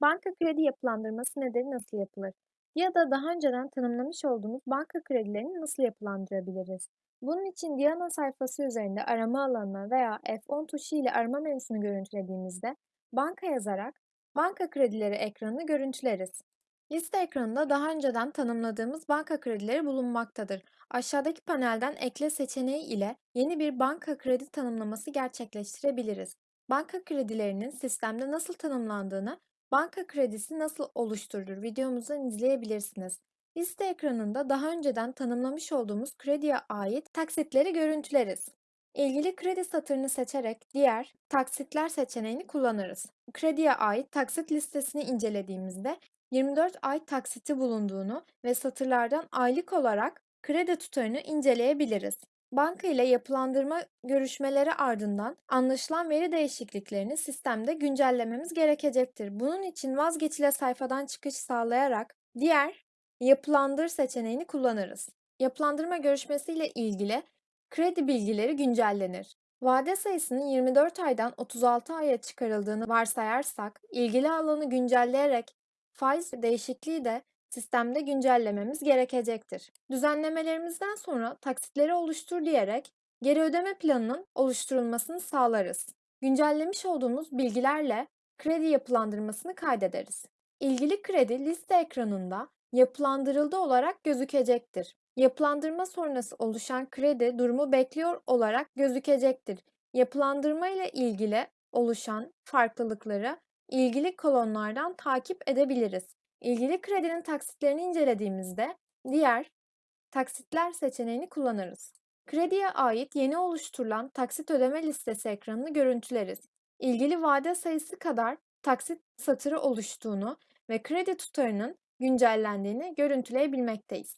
Banka kredi yapılandırması nedir, nasıl yapılır? Ya da daha önceden tanımlamış olduğumuz banka kredilerini nasıl yapılandırabiliriz? Bunun için Diana sayfası üzerinde arama alanına veya F10 tuşu ile arama menüsünü görüntülediğimizde banka yazarak banka kredileri ekranını görüntüleriz. Liste ekranında daha önceden tanımladığımız banka kredileri bulunmaktadır. Aşağıdaki panelden ekle seçeneği ile yeni bir banka kredi tanımlaması gerçekleştirebiliriz. Banka kredilerinin sistemde nasıl tanımlandığını Banka kredisi nasıl oluşturulur videomuzdan izleyebilirsiniz. Liste ekranında daha önceden tanımlamış olduğumuz krediye ait taksitleri görüntüleriz. İlgili kredi satırını seçerek diğer taksitler seçeneğini kullanırız. Krediye ait taksit listesini incelediğimizde 24 ay taksiti bulunduğunu ve satırlardan aylık olarak kredi tutarını inceleyebiliriz. Banka ile yapılandırma görüşmeleri ardından anlaşılan veri değişikliklerini sistemde güncellememiz gerekecektir. Bunun için vazgeçile sayfadan çıkış sağlayarak diğer yapılandır seçeneğini kullanırız. Yapılandırma görüşmesiyle ilgili kredi bilgileri güncellenir. Vade sayısının 24 aydan 36 aya çıkarıldığını varsayarsak, ilgili alanı güncelleyerek faiz değişikliği de sistemde güncellememiz gerekecektir. Düzenlemelerimizden sonra taksitleri oluştur diyerek geri ödeme planının oluşturulmasını sağlarız. Güncellemiş olduğumuz bilgilerle kredi yapılandırmasını kaydederiz. İlgili kredi liste ekranında yapılandırıldı olarak gözükecektir. Yapılandırma sonrası oluşan kredi durumu bekliyor olarak gözükecektir. Yapılandırma ile ilgili oluşan farklılıkları ilgili kolonlardan takip edebiliriz. İlgili kredinin taksitlerini incelediğimizde diğer taksitler seçeneğini kullanırız. Krediye ait yeni oluşturulan taksit ödeme listesi ekranını görüntüleriz. İlgili vade sayısı kadar taksit satırı oluştuğunu ve kredi tutarının güncellendiğini görüntüleyebilmekteyiz.